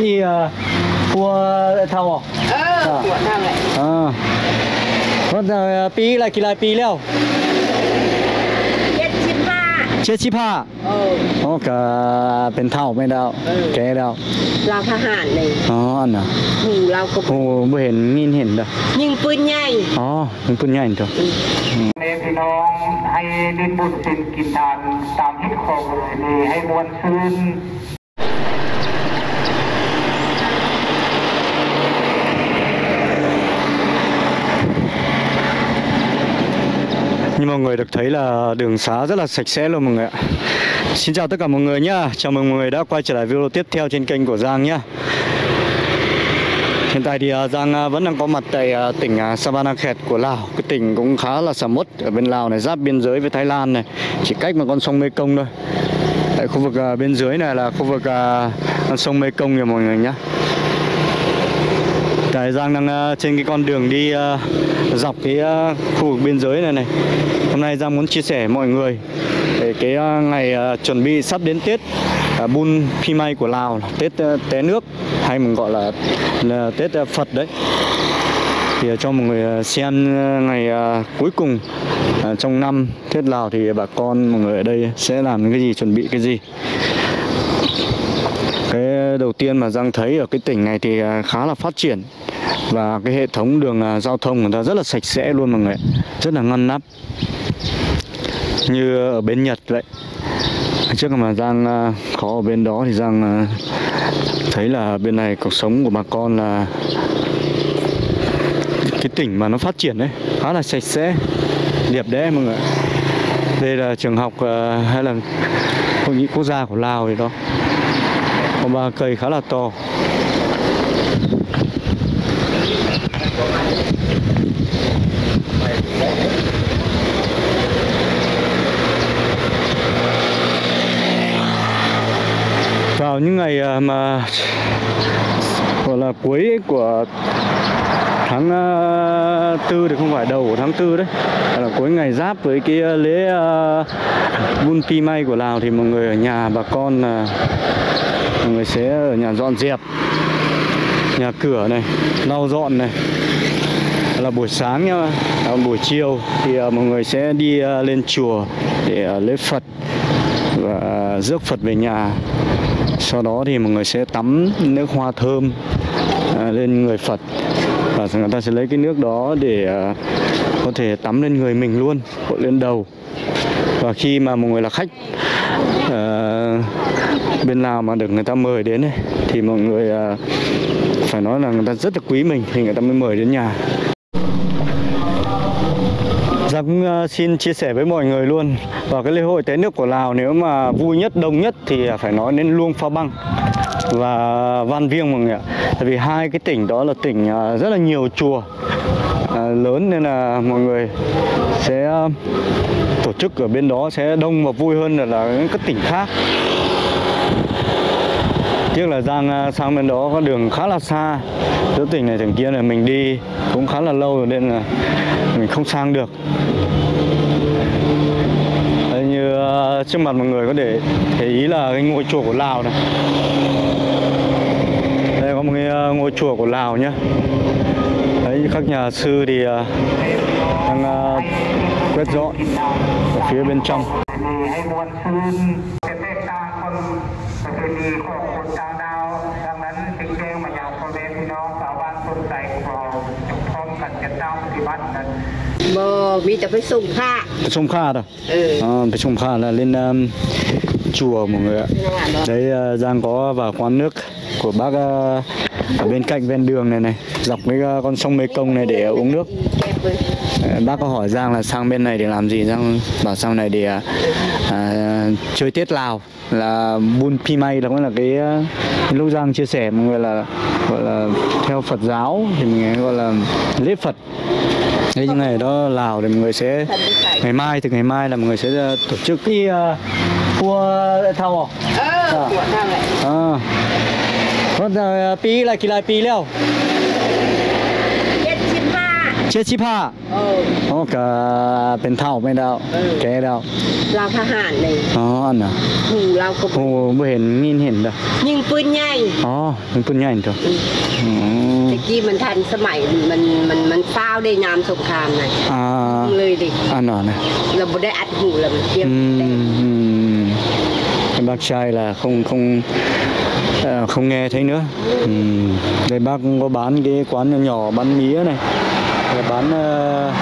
đi uh, cua thầu เออปวดนั่นแหละ à có uh, pi là kỳ lại pi leo เจ็ดสิบห้า chết chip ha เออโอ้ก็เป็นเท่าไม่ได้เออแกแล้วเราทหารเลยอ๋ออันน่ะหูเราก็โอ้ไม่เห็นมินเห็นเด้อยิงปืนใหญ่อ๋อมันปุ่นใหญ่ตัวเนพี่น้องให้ดินบุญสินกินทานตามฮิตของเลยนี่ให้มวลซื่น Như mọi người được thấy là đường xá rất là sạch sẽ luôn mọi người ạ. Xin chào tất cả mọi người nhá. Chào mừng mọi người đã quay trở lại video tiếp theo trên kênh của Giang nhá. Hiện tại thì à, Giang à, vẫn đang có mặt tại à, tỉnh Savanakhet của Lào. Cái tỉnh cũng khá là sầm uất ở bên Lào này, Giáp biên giới với Thái Lan này. Chỉ cách một con sông Mekong thôi. Tại khu vực bên dưới này là khu vực con sông Mekong nha mọi người nhá. Đấy, Giang đang ờ, trên cái con đường đi ờ, dọc cái ờ, khu vực biên giới này này. Hôm nay Giang muốn chia sẻ với mọi người về cái ngày chuẩn bị sắp đến Tết Bun phimay của Lào Tết té nước hay mình gọi là, là Tết Phật đấy. Thì cho mọi người xem ngày cuối cùng trong năm Tết Lào thì bà con mọi người ở đây sẽ làm cái gì chuẩn bị cái gì đầu tiên mà Giang thấy ở cái tỉnh này thì à, khá là phát triển. Và cái hệ thống đường à, giao thông người ta rất là sạch sẽ luôn mọi người rất là ngăn nắp. Như ở bên Nhật vậy. Trước mà Giang khó có ở bên đó thì Giang thấy là bên này cuộc sống của bà con là cái tỉnh mà nó phát triển đấy, khá là sạch sẽ, đẹp đẽ mọi người đây là trường học hay là hội nghị quốc gia của Lào thì đó có ba cây khá là to. Vào những ngày à, mà gọi là cuối của tháng à, tư thì không phải đầu của tháng tư đấy là cuối ngày giáp với cái à, lễ uh, Bun Pi May của Lào thì mọi người ở nhà bà con uh, mọi người sẽ ở nhà dọn dẹp nhà cửa này lau dọn này. Là buổi sáng nhá à, buổi chiều thì à, mọi người sẽ đi à, lên chùa để à, lễ Phật và rước Phật về nhà. Sau đó thì mọi người sẽ tắm nước hoa thơm à, lên người Phật và người ta sẽ lấy cái nước đó để à, có thể tắm lên người mình luôn hội lên đầu. Và khi mà mọi người là khách uh, bên Lào mà được người ta mời đến ấy, thì mọi người uh, phải nói là người ta rất là quý mình thì người ta mới mời đến nhà. Giang cũng xin chia sẻ với mọi người luôn. Và cái lễ hội té nước của Lào nếu mà vui nhất, đông nhất thì phải nói đến Luông Pha Băng và Van Viêng mọi người ạ. Tại vì hai cái tỉnh đó là tỉnh rất là nhiều chùa. À, lớn nên là mọi người sẽ ờ, tổ chức ở bên đó sẽ đông và vui hơn là, là các tỉnh khác. Tiếc là Giang ờ, sang bên đó có đường khá là xa. Giữa tỉnh này tỉnh kia là mình đi cũng khá là lâu rồi nên là mình không sang được. Đấy, như ờ, trước mặt mọi người có thể thấy ý là cái ngôi chùa của Lào này. Đây có một cái ngôi chùa của Lào nhá các nhà sư thì à, đang à, quét dọn ở phía bên trong. Bò mi tập phải sùng kha. Phải sùng kha rồi ừ. À, phải sùng kha là lên chùa mọi người ạ. Đấy giang có vào quán nước của bác ở bên cạnh ven đường này này dọc với ờ, con sông Mê Công này để uống nước ờ, bác có hỏi Giang là sang bên này để làm gì Giang bảo sang này để à, chơi Tết Lào là Bun Pimay là cũng là cái lúc Giang chia sẻ mọi người là gọi là theo Phật giáo thì mình gọi là lễ Phật Thế những ngày đó Lào thì mọi người sẽ ngày mai từ ngày mai là mọi người sẽ tổ chức cái cua thao à? À. ปวดนั่นแหละ à có uh, pi là kỳ lại pi leo เจ็ดสิบห้าเจ็ดสิบห้าเอออ๋อก็เป็นเท่าไม่ได้เออแกแล้วเราทหารเลยอ๋ออันน่ะหูเราก็โอ้ไม่เห็นยินเห็นเด้อยิงปืนใหญ่อ๋อมันปุ่นใหญ่ตัวอืมตะกี้มันทันสมัยมันมันมันเฝ้าวได้ยามสงครามน่ะอ่าเลยดิอันนั้นนะเราบ่ได้อัดหูแล้วมันเทียบอืแต่ม ừ, Cái bác trai là không không ờ, Ờ, không nghe thấy nữa. Ừ. đây bác cũng có bán cái quán nhỏ nhỏ bán mía này. Bán uh,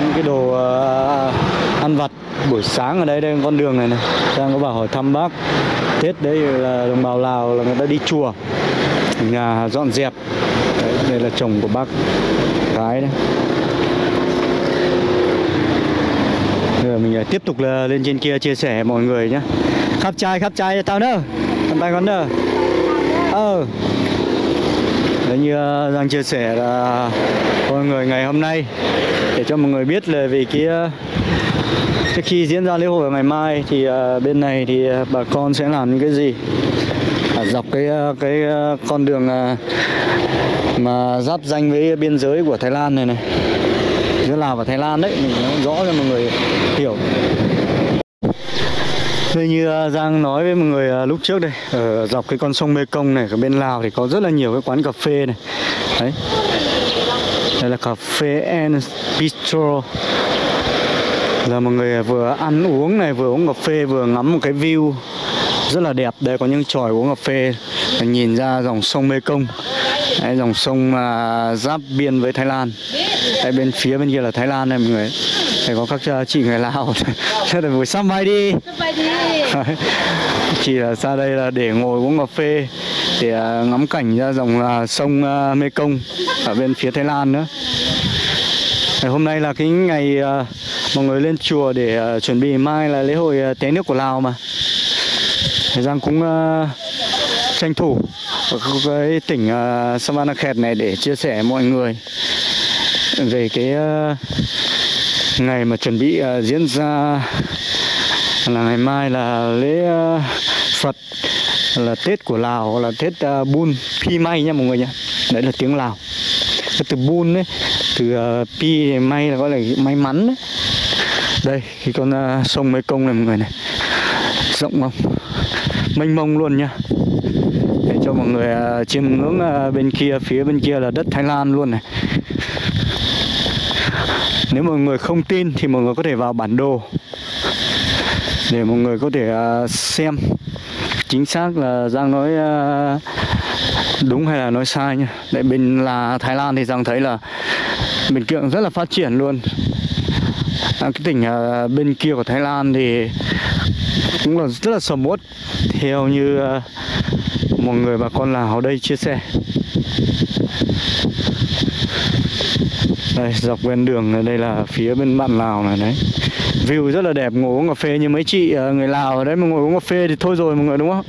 những cái đồ uh, ăn vặt. Buổi sáng ở đây đây con đường này này. Đang có bảo hỏi thăm bác. Tết đấy là đồng bào lào là người ta đi chùa. Nhà dọn dẹp. Đấy, đây là chồng của bác gái đấy. Bây giờ mình tiếp tục là lên trên kia chia sẻ mọi người nhé. Khắp trai khắp trai tao nữa cầm tay con nữa ờ. Đấy như ờ, đang chia sẻ là mọi người ngày hôm nay để cho mọi người biết là về cái ờ, trước khi diễn ra lễ hội vào ngày mai thì ờ, bên này thì bà con sẽ làm những cái gì? À, dọc cái cái con đường mà giáp danh với biên giới của Thái Lan này này. Giữa Lào và Thái Lan đấy mình nói rõ cho mọi người hiểu. Đây như à, Giang nói với mọi người à, lúc trước đây ở dọc cái con sông Mê Công này ở bên Lào thì có rất là nhiều cái quán cà phê này. Đấy. Đây là cà phê and bistro. Là mọi người à, vừa ăn uống này vừa uống cà phê vừa ngắm một cái view rất là đẹp. Đây có những tròi uống cà phê. Nhìn ra dòng sông Mê Công Đấy, dòng sông mà giáp biên với Thái Lan. Đấy, bên phía bên kia là Thái Lan này mọi người. Đây có các chị người Lào. Rất là buổi sang bay đi. Đấy. chỉ là ra đây là để ngồi uống cà phê để à, ngắm cảnh ra dòng à, sông à, Mekong ở bên phía Thái Lan nữa Ngày hôm nay là cái ngày mọi người lên chùa để chuẩn bị mai là lễ hội té nước của Lào mà Thời gian cũng tranh thủ với cái tỉnh uh, Savanakhet này để chia sẻ với mọi người về cái ngày mà chuẩn bị diễn ra là ngày mai là lễ ờ, Phật, là Tết của Lào, là Tết ờ, Bun, Pi May nha mọi người nhé đấy là tiếng Lào. Cái từ Bun đấy từ ờ, Pi May là gọi là may mắn đấy đây, cái con sông Mê Công này mọi người này. Rộng không? Mênh mông luôn nha để cho mọi người chiêm ngưỡng bên kia, phía bên kia là đất Thái Lan luôn này. Nếu mọi người không tin thì mọi người có thể vào bản đồ để mọi người có thể à, xem chính xác là Giang nói à, đúng hay là nói sai nha. Tại bên là Thái Lan thì Giang thấy là bên kia rất là phát triển luôn. À, cái tỉnh à, bên kia của Thái Lan thì cũng là rất là sầm uất theo như ờ, một người bà con Lào ở đây chia sẻ. Đây dọc ven đường này, đây là phía bên bạn Lào này đấy. View rất là đẹp ngồi uống cà phê như mấy chị ờ, người Lào ở đấy mà ngồi uống cà phê thì thôi rồi mọi người đúng không?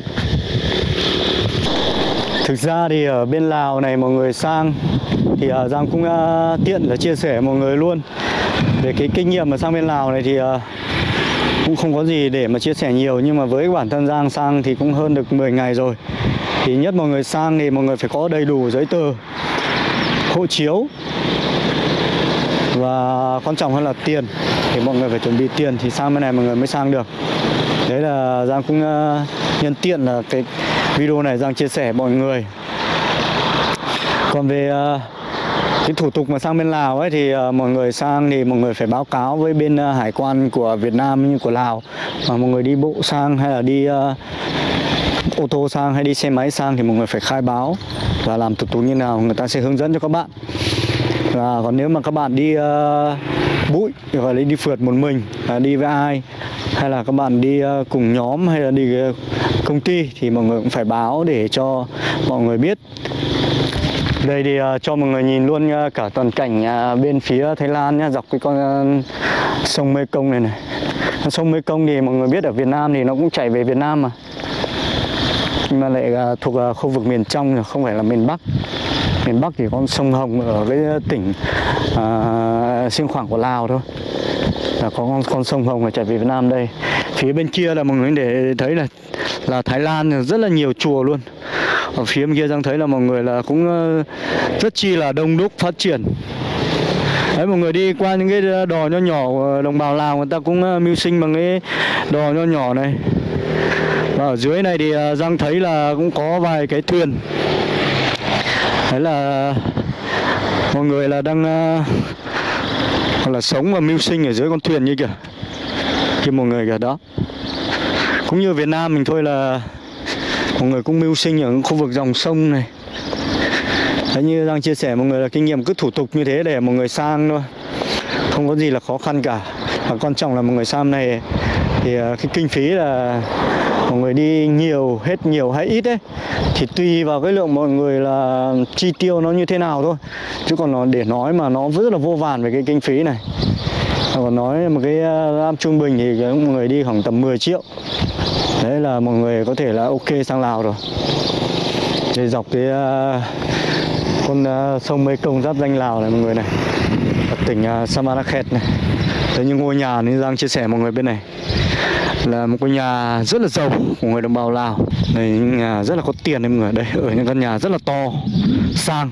Thực ra thì ở bên Lào này mọi người sang thì uh, Giang cũng uh, tiện là chia sẻ mọi người luôn. Về cái kinh nghiệm mà sang bên Lào này thì uh, cũng không có gì để mà chia sẻ nhiều nhưng mà với bản thân Giang sang thì cũng hơn được 10 ngày rồi. Thì nhất mọi người sang thì mọi người phải có đầy đủ giấy tờ hộ chiếu và quan trọng hơn là tiền thì mọi người phải chuẩn bị tiền thì sang bên này mọi người mới sang được. Đấy là Giang cũng uh, nhân tiện là cái video này Giang chia sẻ mọi người. Còn về uh, cái thủ tục mà sang bên Lào ấy thì uh, mọi người sang thì mọi người phải báo cáo với bên uh, hải quan của Việt Nam như của Lào. Mà mọi người đi bộ sang hay là đi uh, ô tô sang hay đi xe máy sang thì mọi người phải khai báo và làm thủ tục như nào người ta sẽ hướng dẫn cho các bạn. Và còn nếu mà các bạn đi uh, bụi và đi phượt một mình à, đi với ai hay là các bạn đi ờ, cùng nhóm hay là đi ờ, công ty thì mọi người cũng phải báo để cho mọi người biết. Đây thì uh, cho mọi người nhìn luôn uh, cả toàn cảnh uh, bên phía Thái Lan nhá dọc cái con uh, sông Mê Công này này. Sông Mê Công thì mọi người biết ở Việt Nam thì nó cũng chảy về Việt Nam mà. Nhưng mà lại uh, thuộc uh, khu vực miền trong không phải là miền Bắc. Miền Bắc thì con sông Hồng ở cái tỉnh uh, xuyên Khoảng của Lào thôi. Là có con, con sông Hồng là chảy về Việt Nam đây. Phía bên kia là mọi người để thấy là là Thái Lan rất là nhiều chùa luôn. Ở phía bên kia đang thấy là mọi người là cũng ờ, rất chi là đông đúc phát triển. Đấy mọi người đi qua những cái đò nho nhỏ của đồng bào lào người ta cũng ờ, mưu sinh bằng cái đò nho nhỏ này. Và ở dưới này thì ờ, giang thấy là cũng có vài cái thuyền. Đấy là mọi người là đang hoặc là sống và mưu sinh ở dưới con thuyền như kìa kia một người kìa đó. Cũng như Việt Nam mình thôi là mọi người cũng mưu sinh ở khu vực dòng sông này. Đấy, như đang chia sẻ mọi người là kinh nghiệm cứ thủ tục như thế để mọi người sang thôi. Không có gì là khó khăn cả. Và quan trọng là mọi người sang này Thì à, cái kinh phí là mọi người đi nhiều, hết nhiều hay ít ấy Thì tùy vào cái lượng mọi người là chi tiêu nó như thế nào thôi. Chứ còn nó để nói mà nó rất là vô vàn về cái kinh phí này. Còn nói một cái à, lam trung bình thì mọi người đi khoảng tầm 10 triệu. Đấy là mọi người có thể là ok sang Lào rồi. Để dọc cái à, con sông Mê Công giáp danh Lào này mọi người này. Ở tỉnh uh, Samanakhet này đấy như ngôi nhà nên Giang chia sẻ mọi người bên này là một ngôi nhà rất là giàu của người đồng bào Lào. Đây những nhà rất là có tiền đấy mọi người. Đây ở những căn nhà rất là to sang.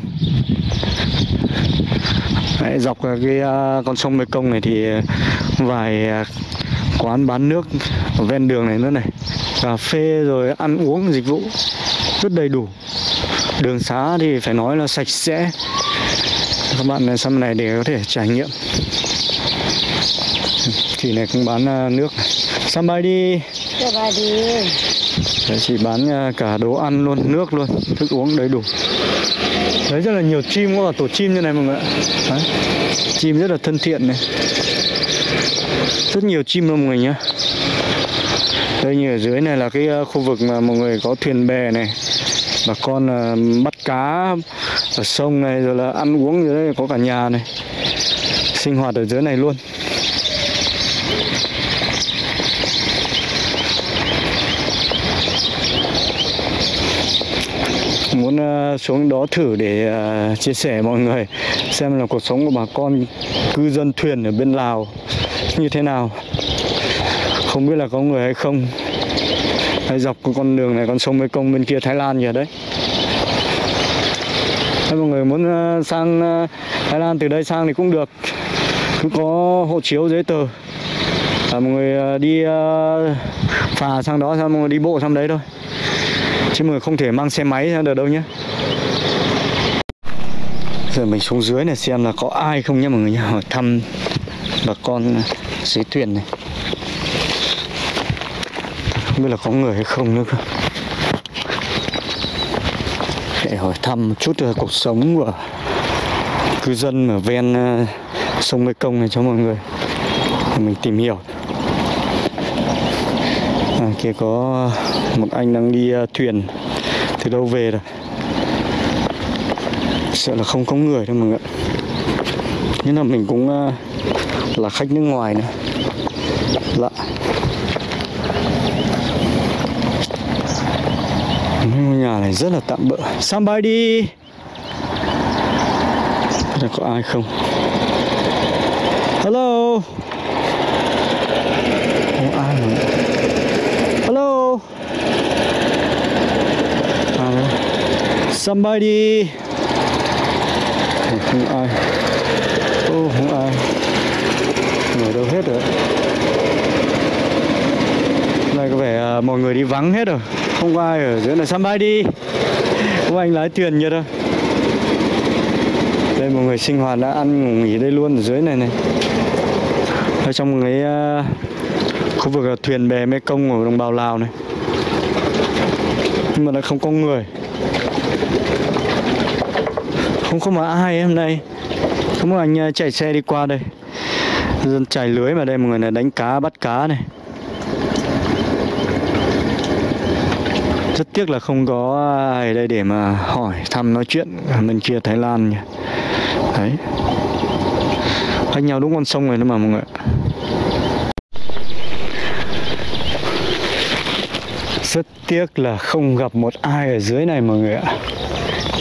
Đấy, dọc cái uh, con sông Mekong này thì vài uh, quán bán nước ở ven đường này nữa này. Cà phê rồi ăn uống dịch vụ rất đầy đủ. Đường xá thì phải nói là sạch sẽ. Các bạn sang này để có thể trải nghiệm chị này cũng bán uh, nước này. Somebody Đấy, chị bán uh, cả đồ ăn luôn nước luôn thức uống đầy đủ. Đấy rất là nhiều chim có cả tổ chim như này mọi người ạ. Đấy. chim rất là thân thiện này. Rất nhiều chim luôn mọi người nhé đây như ở dưới này là cái ờ, khu vực mà mọi người có thuyền bè này bà con bắt cá ở sông này rồi là ăn uống dưới đây có cả nhà này. Sinh hoạt ở dưới này luôn muốn ờ, xuống đó thử để ờ, chia sẻ mọi người xem là cuộc sống của bà con cư dân thuyền ở bên Lào như thế nào. Không biết là có người hay không. Hay dọc con đường này con sông Mekong bên kia Thái Lan kìa đấy. Nếu mọi người muốn ờ, sang Thái Lan từ đây sang thì cũng được. Cứ có hộ chiếu giấy tờ. À, mọi người đi phà sang đó xong mọi người đi bộ sang đấy thôi chứ mọi người không thể mang xe máy ra được đâu nhé. Giờ mình xuống dưới này xem là có ai không nhé mọi người nhé. Hỏi thăm bà con dưới thuyền này. Không biết là có người hay không nữa cơ. Để hỏi thăm một chút về cuộc sống của cư dân ở ven ờ, sông Mê Công này cho mọi người. Để mình tìm hiểu kia có một anh đang đi ờ, thuyền. Từ đâu về rồi? Sợ là không có người đâu mọi người nhưng là mình cũng ờ, là khách nước ngoài nữa. Lạ. Ngôi nhà này rất là tạm bỡ. Somebody là có ai không? Hello không ai mà hello à, đây somebody. Không, không ai. Ô oh, không ai. Người đâu hết rồi? Này có vẻ uh, mọi người đi vắng hết rồi. Không có ai ở dưới này. Somebody. Có anh lái thuyền như đâu. Đây mọi người sinh hoạt đã ăn ngủ nghỉ đây luôn ở dưới này này. Ở trong cái uh, khu vực à, thuyền bè mê công của đồng bào lào này. Nhưng mà lại không có người không có mà ai hôm nay có một anh ờ, chạy xe đi qua đây. Dân chạy lưới mà đây, mọi người này, đánh cá, bắt cá này. Rất tiếc là không có ai đây để mà hỏi, thăm, nói chuyện bên kia Thái Lan nhỉ. Đấy. Cách nhau đúng con sông này nữa mà, mọi người rất tiếc là không gặp một ai ở dưới này, mọi người ạ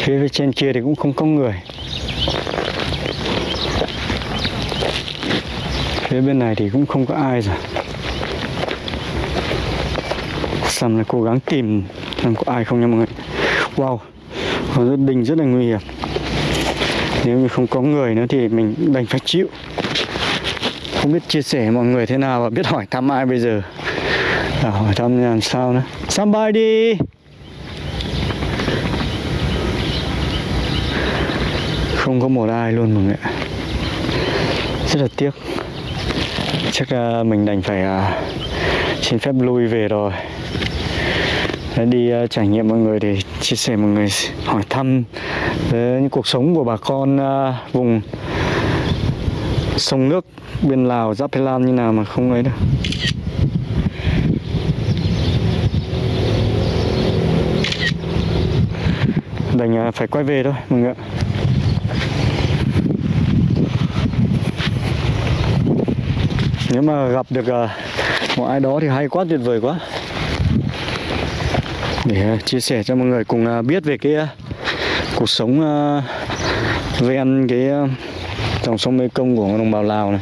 phía trên kia thì cũng không có người. Phía bên này thì cũng không có ai rồi. Sam là cố gắng tìm xem có ai không nha mọi người. Wow Có rất đình rất là nguy hiểm. Nếu như không có người nữa thì mình đành phải chịu. Không biết chia sẻ mọi người thế nào và biết hỏi thăm ai bây giờ. À, hỏi thăm làm sao nữa. Somebody không có một ai luôn mọi người ạ. Rất là tiếc. Chắc uh, mình đành phải uh, xin phép lui về rồi. Đã đi uh, trải nghiệm mọi người để chia sẻ mọi người hỏi thăm những cuộc sống của bà con uh, vùng sông nước bên Lào giáp Thái Lan như nào mà không ấy đâu. Đành phải quay về thôi mọi người ạ. Nếu mà gặp được à, một ai đó thì hay quá tuyệt vời quá. Để à, chia sẻ cho mọi người cùng à, biết về cái à, cuộc sống à, ven cái à, dòng sông Mekong của đồng bào Lào này.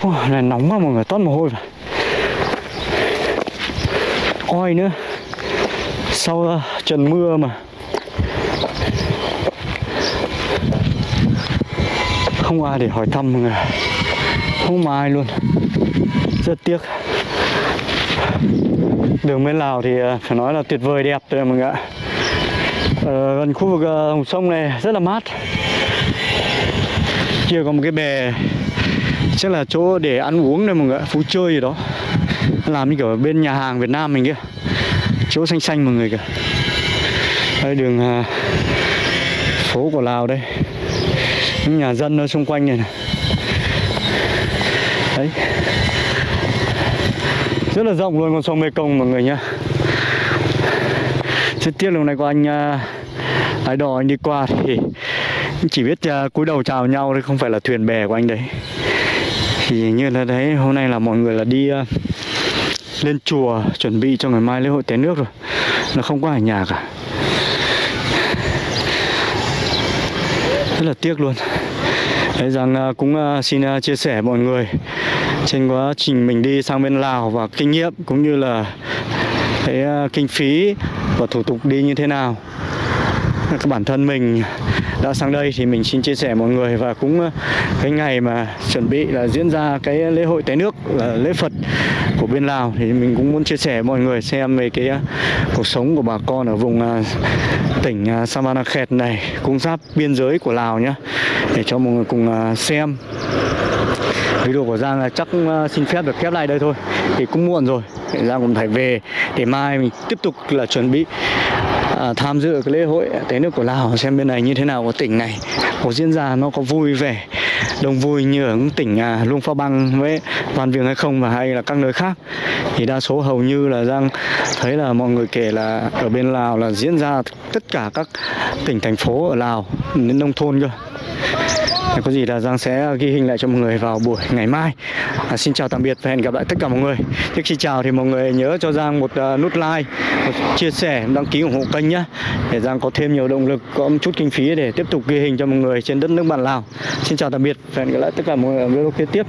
Ôi, này nóng quá mọi người toát mồ hôi vào. Oi nữa. Sau uh, trận mưa mà không ai để hỏi thăm mọi người. Không mà ai luôn. Rất tiếc. Đường bên Lào thì ờ, phải nói là tuyệt vời đẹp rồi mọi người ạ. Ờ, gần khu vực ờ, dòng sông này rất là mát. Kia có một cái bè chắc là chỗ để ăn uống đây mọi người phú chơi gì đó. Làm như kiểu ở bên nhà hàng Việt Nam mình kia chỗ xanh xanh mọi người kìa. Đây đường ờ, phố của Lào đây những nhà dân ở xung quanh này, này. Đấy. Rất là rộng luôn con sông Mekong mọi người nhá. Rất tiếc lúc này có anh uh, ái đò anh đi qua thì chỉ biết uh, cúi đầu chào nhau thôi không phải là thuyền bè của anh đấy. Thì như là đấy hôm nay là mọi người là đi uh, lên chùa chuẩn bị cho ngày mai lễ hội té nước rồi. Nó không có ở nhà cả. Rất là tiếc luôn. Đấy, rằng à, cũng à, xin à, chia sẻ mọi người trên quá trình mình đi sang bên Lào và kinh nghiệm cũng như là cái kinh phí và thủ tục đi như thế nào. Các bản thân mình đã sang đây thì mình xin chia sẻ mọi người và cũng ờ, cái ngày mà chuẩn bị là diễn ra cái lễ hội té nước là lễ Phật của bên Lào thì mình cũng muốn chia sẻ mọi người xem về cái ờ, cuộc sống của bà con ở vùng tỉnh Savanakhet này, cũng giáp biên giới của Lào nhá, để cho mọi người cùng xem. Video của Giang là chắc xin phép được khép lại đây thôi, thì cũng muộn rồi Giang cũng phải về, để mai mình tiếp tục là chuẩn bị à, tham dự cái lễ hội. Tế nước của Lào xem bên này như thế nào của tỉnh này có diễn ra nó có vui vẻ đông vui như ở tỉnh à, Luông Pha Băng với Văn Viếng hay không và hay là các nơi khác. Thì đa số hầu như là đang thấy là mọi người kể là ở bên Lào là diễn ra tất cả các tỉnh thành phố ở Lào đến nông thôn cơ có gì là Giang sẽ ghi hình lại cho mọi người vào buổi ngày mai. À, Xin chào tạm biệt và hẹn gặp lại tất cả mọi người. Trước khi chào thì mọi người nhớ cho Giang một uh, nút like một chia sẻ, đăng ký ủng hộ kênh nhé Để Giang có thêm nhiều động lực, có một chút kinh phí để tiếp tục ghi hình cho mọi người trên đất nước bạn Lào. Xin chào tạm biệt và hẹn gặp lại tất cả mọi người ở video kế tiếp.